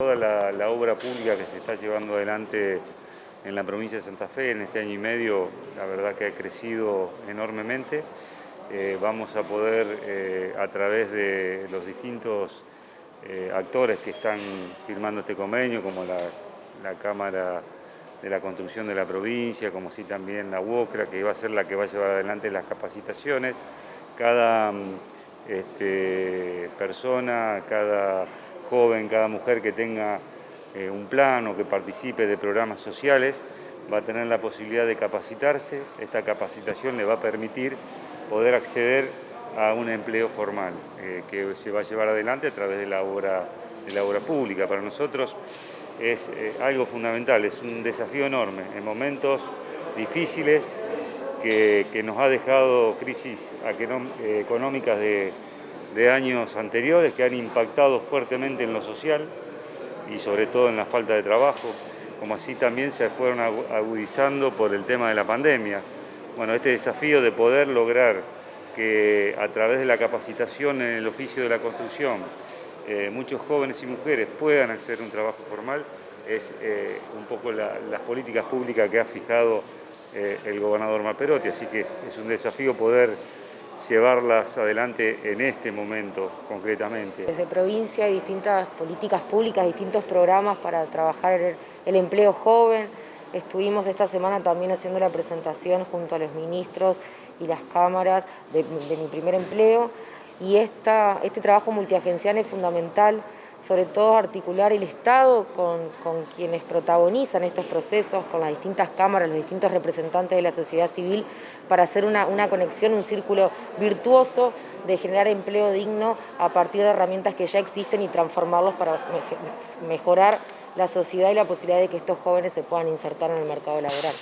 Toda la, obra pública que se está llevando adelante en la provincia de Santa Fe en este año y medio, la verdad que ha crecido enormemente. Eh, vamos a poder, eh, a través de los distintos eh, actores que están firmando este convenio, como la, Cámara de la Construcción de la provincia, como sí también la UOCRA, que va a ser la que va a llevar adelante las capacitaciones, cada este, persona, cada joven, cada mujer que tenga eh, un plan o que participe de programas sociales va a tener la posibilidad de capacitarse. Esta capacitación le va a permitir poder acceder a un empleo formal eh, que se va a llevar adelante a través de la obra, de la obra pública. Para nosotros es eh, algo fundamental, es un desafío enorme en momentos difíciles que, que nos ha dejado crisis económicas de de años anteriores que han impactado fuertemente en lo social y sobre todo en la falta de trabajo, como así también se fueron agudizando por el tema de la pandemia. Bueno, este desafío de poder lograr que a través de la capacitación en el oficio de la construcción eh, muchos jóvenes y mujeres puedan acceder a un trabajo formal es eh, un poco la, las políticas públicas que ha fijado eh, el gobernador Maperotti, así que es un desafío poder llevarlas adelante en este momento concretamente. Desde provincia hay distintas políticas públicas, distintos programas para trabajar el, empleo joven. Estuvimos esta semana también haciendo la presentación junto a los ministros y las cámaras de, de mi primer empleo y esta, este trabajo multiagencial es fundamental sobre todo articular el Estado con, con, quienes protagonizan estos procesos, con las distintas cámaras, los distintos representantes de la sociedad civil, para hacer una, una conexión, un círculo virtuoso de generar empleo digno a partir de herramientas que ya existen y transformarlos para mejorar la sociedad y la posibilidad de que estos jóvenes se puedan insertar en el mercado laboral.